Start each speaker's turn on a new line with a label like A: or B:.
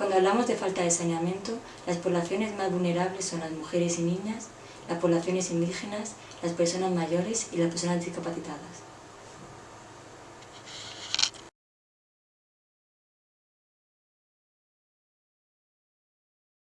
A: Cuando hablamos de falta de saneamiento, las poblaciones más vulnerables son las mujeres y niñas, las poblaciones indígenas, las personas mayores y las personas discapacitadas.